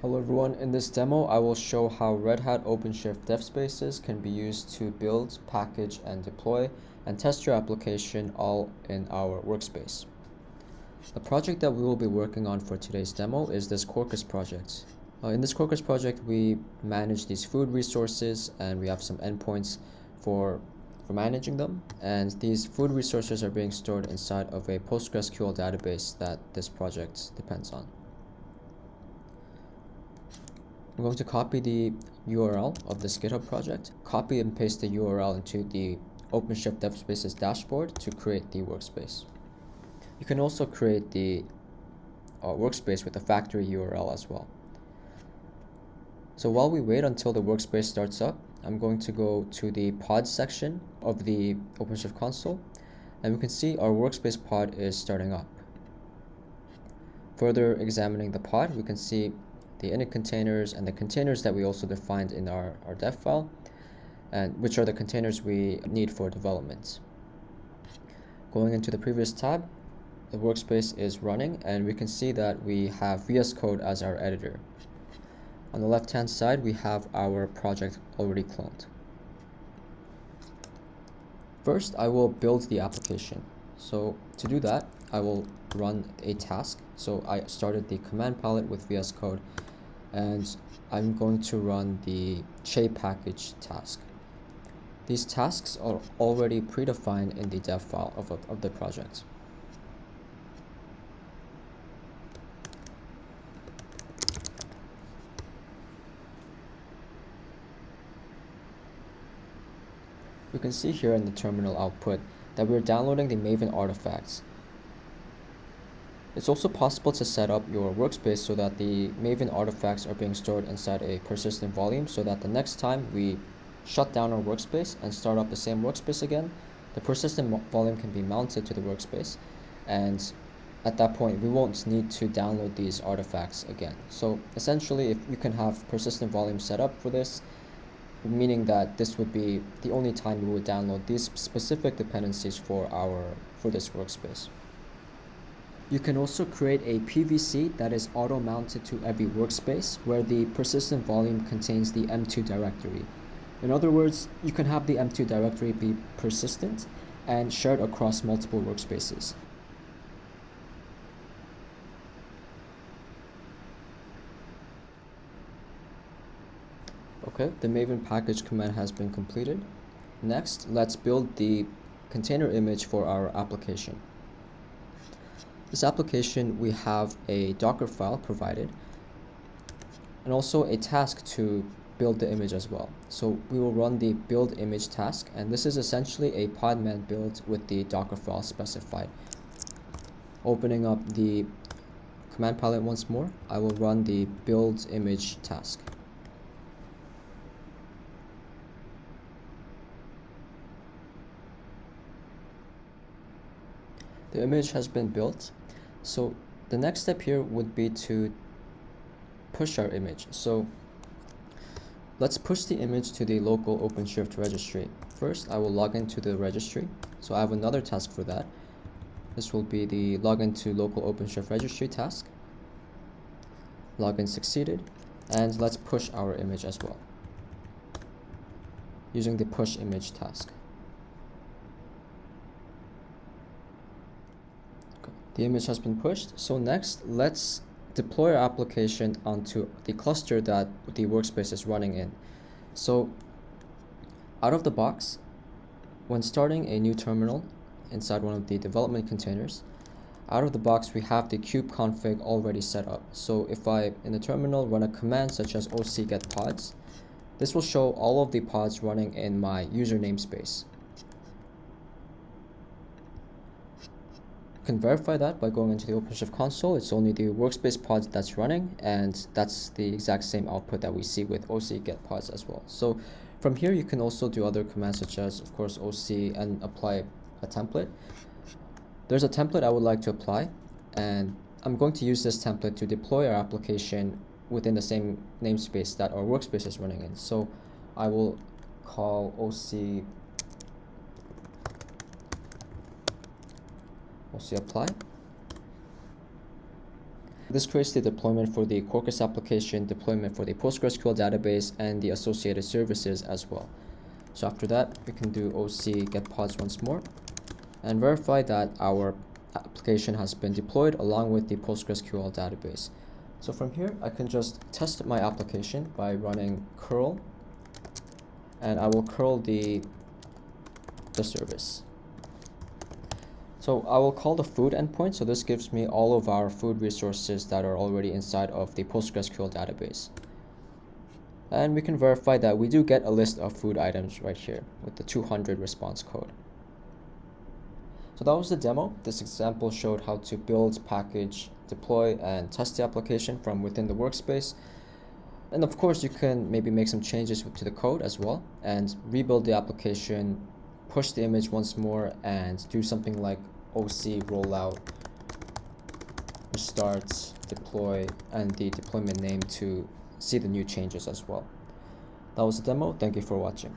Hello everyone, in this demo I will show how Red Hat OpenShift dev spaces can be used to build, package, and deploy and test your application all in our workspace. The project that we will be working on for today's demo is this Quarkus project. Uh, in this Quarkus project we manage these food resources and we have some endpoints for, for managing them and these food resources are being stored inside of a PostgreSQL database that this project depends on. I'm going to copy the URL of this GitHub project, copy and paste the URL into the OpenShift DevSpaces dashboard to create the workspace. You can also create the uh, workspace with a factory URL as well. So while we wait until the workspace starts up, I'm going to go to the pod section of the OpenShift console, and we can see our workspace pod is starting up. Further examining the pod, we can see the init containers and the containers that we also defined in our, our dev file, and which are the containers we need for development. Going into the previous tab, the workspace is running and we can see that we have VS Code as our editor. On the left hand side, we have our project already cloned. First, I will build the application. So to do that, I will run a task. So I started the command palette with VS Code and I'm going to run the Che package task. These tasks are already predefined in the dev file of, of the project. You can see here in the terminal output that we're downloading the Maven artifacts it's also possible to set up your workspace so that the Maven artifacts are being stored inside a persistent volume so that the next time we shut down our workspace and start up the same workspace again, the persistent volume can be mounted to the workspace and at that point we won't need to download these artifacts again. So essentially if you can have persistent volume set up for this, meaning that this would be the only time we would download these specific dependencies for our for this workspace. You can also create a PVC that is auto-mounted to every workspace where the persistent volume contains the M2 directory. In other words, you can have the M2 directory be persistent and shared across multiple workspaces. Okay, the Maven package command has been completed. Next, let's build the container image for our application. This application, we have a Docker file provided and also a task to build the image as well. So we will run the build image task and this is essentially a podman build with the Docker file specified. Opening up the command palette once more, I will run the build image task. The image has been built so the next step here would be to push our image. So let's push the image to the local OpenShift registry. First, I will log into the registry. So I have another task for that. This will be the login to local OpenShift registry task. Login succeeded. And let's push our image as well using the push image task. The image has been pushed. So next, let's deploy our application onto the cluster that the workspace is running in. So out of the box, when starting a new terminal inside one of the development containers, out of the box we have the kubeconfig already set up. So if I, in the terminal, run a command such as oc get pods, this will show all of the pods running in my user namespace. Can verify that by going into the OpenShift console. It's only the workspace pods that's running, and that's the exact same output that we see with OC get pods as well. So from here, you can also do other commands such as, of course, OC and apply a template. There's a template I would like to apply, and I'm going to use this template to deploy our application within the same namespace that our workspace is running in. So I will call OC apply This creates the deployment for the Quarkus application, deployment for the PostgreSQL database, and the associated services as well. So after that, we can do OC get pods once more and verify that our application has been deployed along with the PostgreSQL database. So from here, I can just test my application by running curl and I will curl the, the service. So I will call the food endpoint. So this gives me all of our food resources that are already inside of the PostgreSQL database. And we can verify that we do get a list of food items right here with the 200 response code. So that was the demo. This example showed how to build, package, deploy, and test the application from within the workspace. And of course, you can maybe make some changes to the code as well and rebuild the application, push the image once more, and do something like OC rollout, restart, deploy, and the deployment name to see the new changes as well. That was the demo. Thank you for watching.